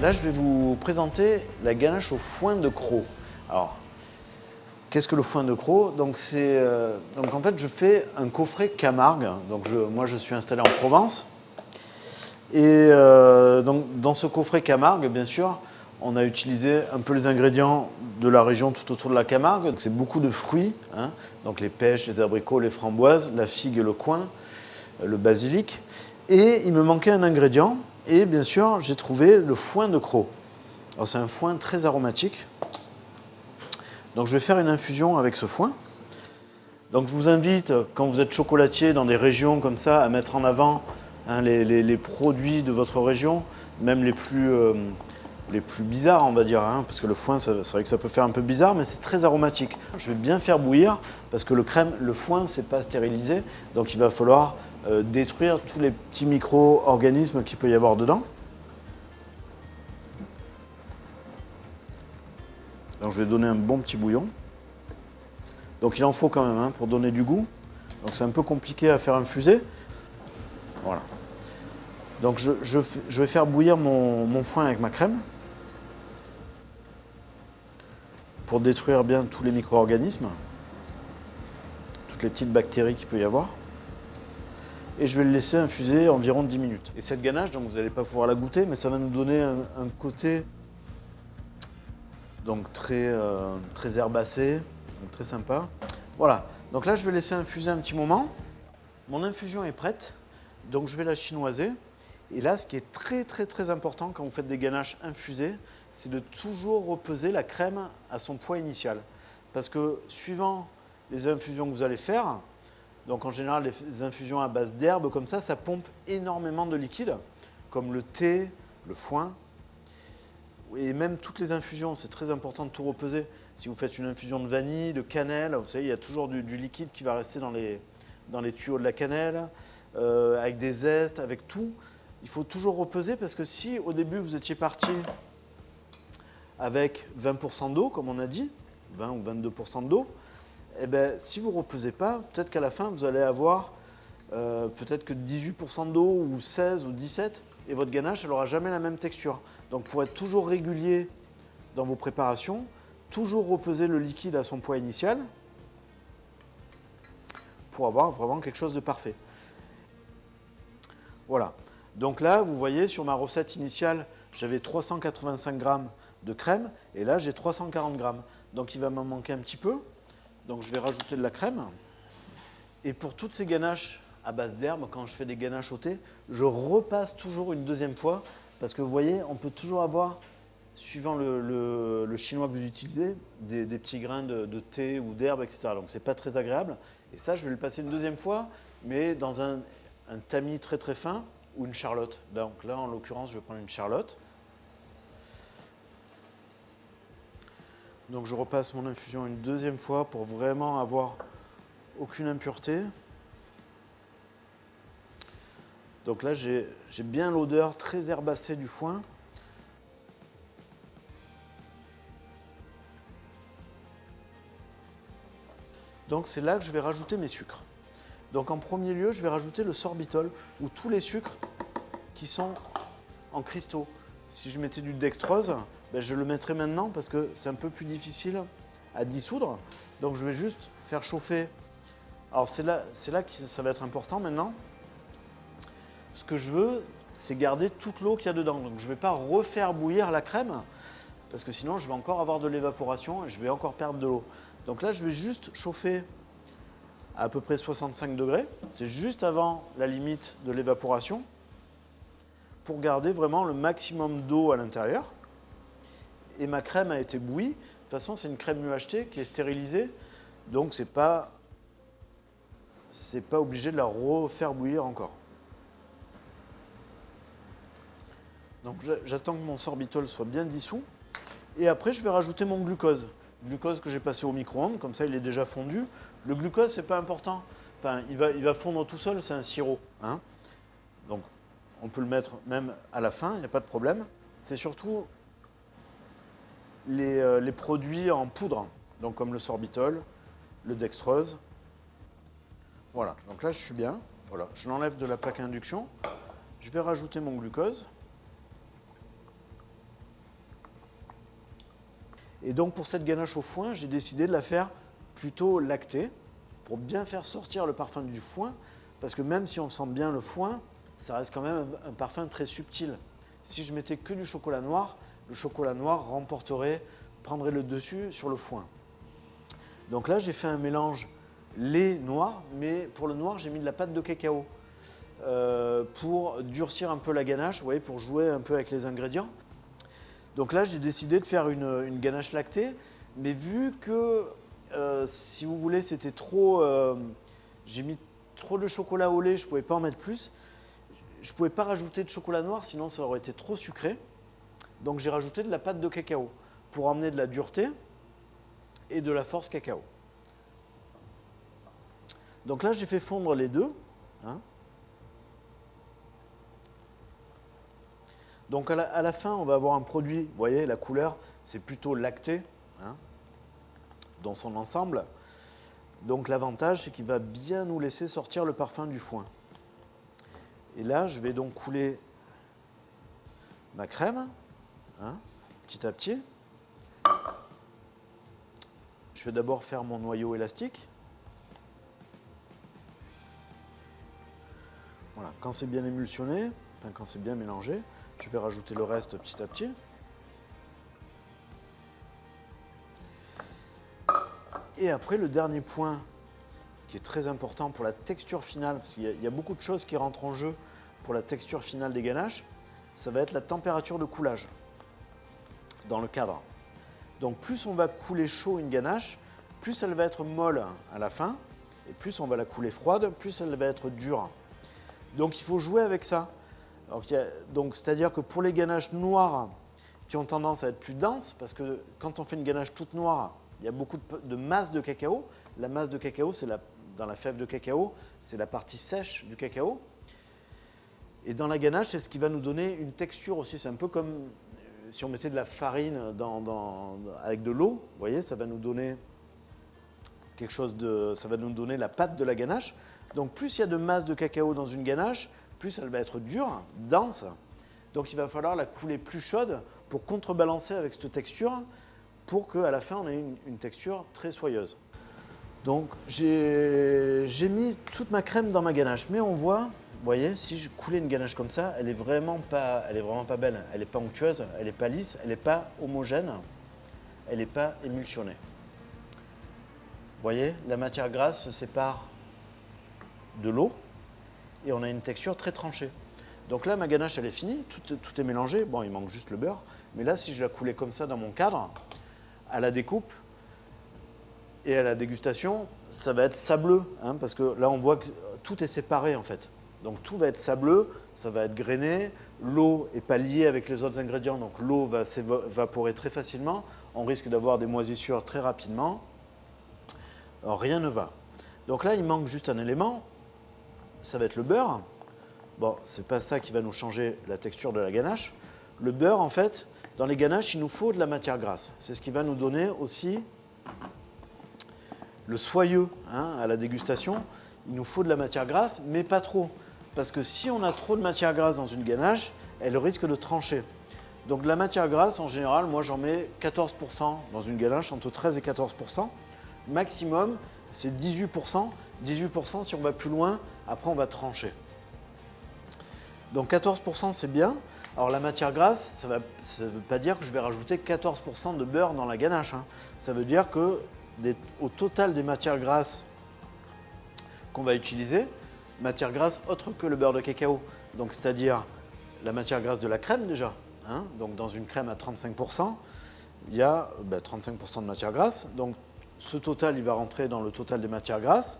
Là, je vais vous présenter la ganache au foin de croc. Alors, qu'est-ce que le foin de croc? Donc, euh, donc, en fait, je fais un coffret Camargue. Donc, moi, je suis installé en Provence. Et euh, donc, dans ce coffret Camargue, bien sûr, on a utilisé un peu les ingrédients de la région tout autour de la Camargue. C'est beaucoup de fruits, hein. donc les pêches, les abricots, les framboises, la figue le coin, le basilic. Et il me manquait un ingrédient, et bien sûr, j'ai trouvé le foin de croc. Alors c'est un foin très aromatique. Donc je vais faire une infusion avec ce foin. Donc je vous invite, quand vous êtes chocolatier dans des régions comme ça, à mettre en avant hein, les, produits de votre région, même les plus, euh, les plus bizarres, on va dire, hein, parce que le foin, c'est vrai que ça peut faire un peu bizarre, mais c'est très aromatique. Je vais bien faire bouillir, parce que le crème, le foin, c'est pas stérilisé, donc il va falloir euh, détruire tous les petits micro-organismes qu'il peut y avoir dedans. Donc je vais donner un bon petit bouillon. Donc il en faut quand même hein, pour donner du goût. Donc c'est un peu compliqué à faire infuser. Voilà. Donc je, vais faire bouillir mon foin avec ma crème. pour détruire bien tous les micro-organismes, toutes les petites bactéries qu'il peut y avoir. Et je vais le laisser infuser environ 10 minutes. Et cette ganache, donc vous n'allez pas pouvoir la goûter, mais ça va nous donner un, côté donc très, euh, très herbacé, donc très sympa. Voilà, donc là je vais laisser infuser un petit moment. Mon infusion est prête, donc je vais la chinoiser. Et là, ce qui est très très très important quand vous faites des ganaches infusées, c'est de toujours repeser la crème à son poids initial. Parce que suivant les infusions que vous allez faire, donc en général les infusions à base d'herbes comme ça, ça pompe énormément de liquide, comme le thé, le foin, et même toutes les infusions, c'est très important de tout repeser. Si vous faites une infusion de vanille, de cannelle, vous savez, il y a toujours du, liquide qui va rester dans les, dans les tuyaux de la cannelle, euh, avec des zestes, avec tout. Il faut toujours repeser parce que si au début vous étiez parti avec 20% d'eau, comme on a dit, 20 ou 22% d'eau, eh ben, si vous ne repesez pas, peut-être qu'à la fin, vous allez avoir euh, peut-être que 18% d'eau ou 16 ou 17 et votre ganache, elle n'aura jamais la même texture. Donc pour être toujours régulier dans vos préparations, toujours repeser le liquide à son poids initial pour avoir vraiment quelque chose de parfait. Voilà. Donc là, vous voyez, sur ma recette initiale, j'avais 385 grammes de crème. Et là, j'ai 340 grammes. Donc il va m'en manquer un petit peu. Donc je vais rajouter de la crème. Et pour toutes ces ganaches à base d'herbe, quand je fais des ganaches au thé, je repasse toujours une deuxième fois. Parce que vous voyez, on peut toujours avoir, suivant le, chinois que vous utilisez, des, petits grains de, thé ou d'herbe, etc. Donc c'est pas très agréable. Et ça, je vais le passer une deuxième fois, mais dans un, un tamis très très fin ou une charlotte. Donc là, en l'occurrence, je vais prendre une charlotte. Donc je repasse mon infusion une deuxième fois pour vraiment avoir aucune impureté. Donc là, j'ai bien l'odeur très herbacée du foin. Donc c'est là que je vais rajouter mes sucres. Donc en premier lieu, je vais rajouter le sorbitol, ou tous les sucres qui sont en cristaux. Si je mettais du dextrose, ben, je le mettrai maintenant parce que c'est un peu plus difficile à dissoudre. Donc je vais juste faire chauffer. Alors c'est là, là que ça va être important maintenant. Ce que je veux, c'est garder toute l'eau qu'il y a dedans. Donc je ne vais pas refaire bouillir la crème parce que sinon je vais encore avoir de l'évaporation et je vais encore perdre de l'eau. Donc là, je vais juste chauffer à à peu près 65 degrés. C'est juste avant la limite de l'évaporation pour garder vraiment le maximum d'eau à l'intérieur et ma crème a été bouillie. De toute façon, c'est une crème UHT qui est stérilisée, donc c'est pas c'est pas obligé de la refaire bouillir encore. Donc j'attends que mon sorbitol soit bien dissous. Et après, je vais rajouter mon glucose. Glucose que j'ai passé au micro-ondes, comme ça il est déjà fondu. Le glucose, c'est pas important. Enfin, il va, il va fondre tout seul, c'est un sirop. Hein. Donc on peut le mettre même à la fin, il n'y a pas de problème. C'est surtout euh, les, produits en poudre, donc comme le sorbitol, le dextrose. Voilà, donc là je suis bien. Voilà, je l'enlève de la plaque à induction. Je vais rajouter mon glucose. Et donc pour cette ganache au foin, j'ai décidé de la faire plutôt lactée pour bien faire sortir le parfum du foin. Parce que même si on sent bien le foin, ça reste quand même un parfum très subtil. Si je mettais que du chocolat noir, le chocolat noir remporterait, prendrait le dessus sur le foin. Donc là, j'ai fait un mélange lait noir, mais pour le noir, j'ai mis de la pâte de cacao euh, pour durcir un peu la ganache, vous voyez, pour jouer un peu avec les ingrédients. Donc là, j'ai décidé de faire une, ganache lactée, mais vu que, euh, si vous voulez, c'était trop... Euh, j'ai mis trop de chocolat au lait, je ne pouvais pas en mettre plus. Je ne pouvais pas rajouter de chocolat noir, sinon ça aurait été trop sucré. Donc j'ai rajouté de la pâte de cacao pour emmener de la dureté et de la force cacao. Donc là, j'ai fait fondre les deux. Hein. Donc à la, fin, on va avoir un produit, vous voyez, la couleur, c'est plutôt lacté hein, dans son ensemble. Donc l'avantage, c'est qu'il va bien nous laisser sortir le parfum du foin. Et là, je vais donc couler ma crème, hein, petit à petit. Je vais d'abord faire mon noyau élastique. Voilà, quand c'est bien émulsionné, quand c'est bien mélangé, je vais rajouter le reste petit à petit. Et après, le dernier point qui est très important pour la texture finale, parce qu'il y, a beaucoup de choses qui rentrent en jeu pour la texture finale des ganaches, ça va être la température de coulage dans le cadre. Donc plus on va couler chaud une ganache, plus elle va être molle à la fin, et plus on va la couler froide, plus elle va être dure. Donc il faut jouer avec ça. C'est-à-dire que pour les ganaches noires qui ont tendance à être plus denses, parce que quand on fait une ganache toute noire, il y a beaucoup de, masse de cacao. La masse de cacao, c'est dans la fève de cacao, c'est la partie sèche du cacao. Et dans la ganache, c'est ce qui va nous donner une texture aussi. C'est un peu comme si on mettait de la farine avec de l'eau, vous voyez, ça va nous donner quelque chose de, ça va nous donner la pâte de la ganache. Donc plus il y a de masse de cacao dans une ganache, plus elle va être dure, dense. Donc il va falloir la couler plus chaude pour contrebalancer avec cette texture pour qu'à la fin on ait une, une texture très soyeuse. Donc j'ai mis toute ma crème dans ma ganache, mais on voit vous voyez, si je coulais une ganache comme ça, elle est vraiment pas, belle. Elle n'est pas onctueuse, elle n'est pas lisse, elle n'est pas homogène, elle n'est pas émulsionnée. Vous voyez, la matière grasse se sépare de l'eau et on a une texture très tranchée. Donc là, ma ganache, elle est finie, tout, tout, est mélangé. Bon, il manque juste le beurre. Mais là, si je la coulais comme ça dans mon cadre, à la découpe et à la dégustation, ça va être sableux. Hein, parce que là, on voit que tout est séparé, en fait. Donc tout va être sableux, ça va être grainé, l'eau n'est pas liée avec les autres ingrédients, donc l'eau va s'évaporer très facilement, on risque d'avoir des moisissures très rapidement. Rien ne va. Donc là, il manque juste un élément, ça va être le beurre. Bon, c'est pas ça qui va nous changer la texture de la ganache. Le beurre, en fait, dans les ganaches, il nous faut de la matière grasse. C'est ce qui va nous donner aussi le soyeux hein, à la dégustation. Il nous faut de la matière grasse, mais pas trop. Parce que si on a trop de matière grasse dans une ganache, elle risque de trancher. Donc la matière grasse, en général, moi j'en mets 14% dans une ganache, entre 13 et 14%. Maximum, c'est 18%. 18% si on va plus loin, après on va trancher. Donc 14% c'est bien. Alors la matière grasse, ça ne veut pas dire que je vais rajouter 14% de beurre dans la ganache. Hein. Ça veut dire que au total des matières grasses qu'on va utiliser, matière grasse autre que le beurre de cacao. Donc c'est-à-dire la matière grasse de la crème déjà. Hein. donc dans une crème à 35%, il y a 35% ben, de matière grasse. Donc ce total, il va rentrer dans le total des matières grasses.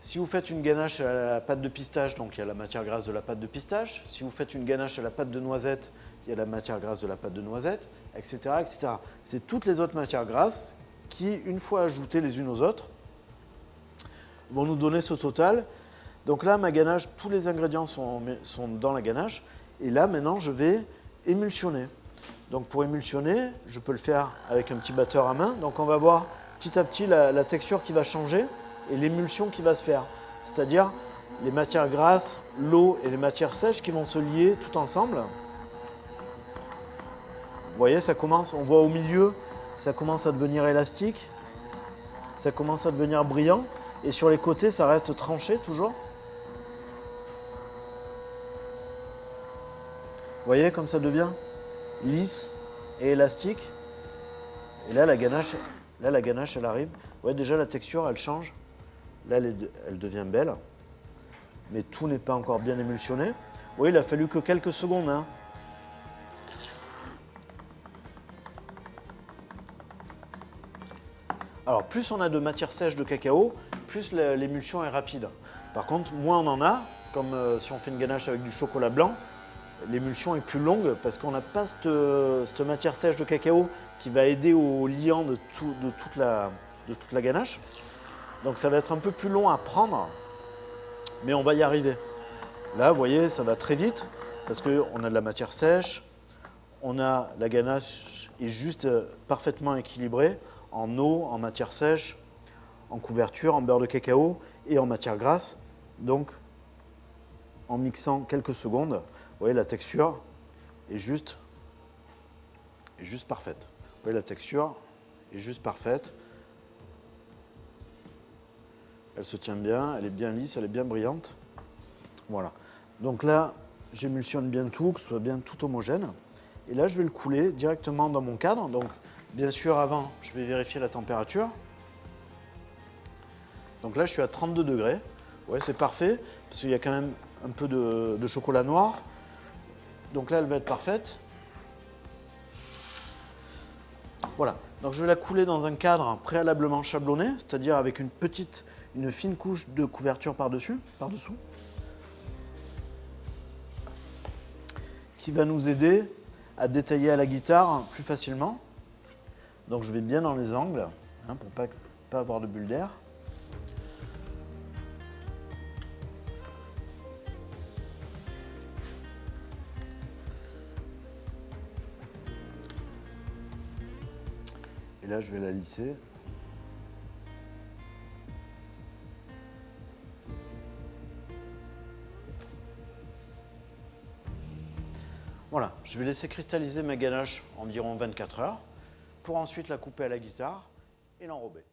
Si vous faites une ganache à la pâte de pistache, donc il y a la matière grasse de la pâte de pistache. Si vous faites une ganache à la pâte de noisette, il y a la matière grasse de la pâte de noisette, etc. etc. C'est toutes les autres matières grasses qui, une fois ajoutées les unes aux autres, vont nous donner ce total donc là, ma ganache, tous les ingrédients sont, dans la ganache. Et là, maintenant, je vais émulsionner. Donc pour émulsionner, je peux le faire avec un petit batteur à main. Donc on va voir petit à petit la, texture qui va changer et l'émulsion qui va se faire. C'est-à-dire les matières grasses, l'eau et les matières sèches qui vont se lier tout ensemble. Vous voyez, ça commence, on voit au milieu ça commence à devenir élastique, ça commence à devenir brillant, et sur les côtés, ça reste tranché toujours. Voyez comme ça devient lisse et élastique. Et là, la ganache, là, la ganache, elle arrive. Vous voyez déjà la texture, elle change. Là, elle, devient belle. Mais tout n'est pas encore bien émulsionné. Oui, il a fallu que quelques secondes. Hein. Alors, plus on a de matière sèche de cacao, plus l'émulsion est rapide. Par contre, moins on en a, comme euh, si on fait une ganache avec du chocolat blanc, l'émulsion est plus longue parce qu'on n'a pas cette, matière sèche de cacao qui va aider au liant de, toute la, ganache. Donc ça va être un peu plus long à prendre, mais on va y arriver. Là, vous voyez, ça va très vite parce qu'on a de la matière sèche, on a la ganache est juste euh, parfaitement équilibrée en eau, en matière sèche, en couverture, en beurre de cacao et en matière grasse. Donc, en mixant quelques secondes, vous voyez la texture est juste, est juste parfaite. Vous voyez la texture est juste parfaite. Elle se tient bien, elle est bien lisse, elle est bien brillante. Voilà. Donc là, j'émulsionne bien tout, que ce soit bien tout homogène. Et là, je vais le couler directement dans mon cadre. Donc, bien sûr, avant, je vais vérifier la température. Donc là, je suis à 32 degrés. Ouais, c'est parfait, parce qu'il y a quand même un peu de, chocolat noir. Donc là, elle va être parfaite. Voilà, donc je vais la couler dans un cadre préalablement chablonné, c'est-à-dire avec une petite, une fine couche de couverture par-dessus, par-dessous, qui va nous aider à détailler à la guitare plus facilement. Donc je vais bien dans les angles hein, pour ne pas, pas avoir de bulles d'air. Et là, je vais la lisser. Voilà, je vais laisser cristalliser ma ganache environ 24 heures pour ensuite la couper à la guitare et l'enrober.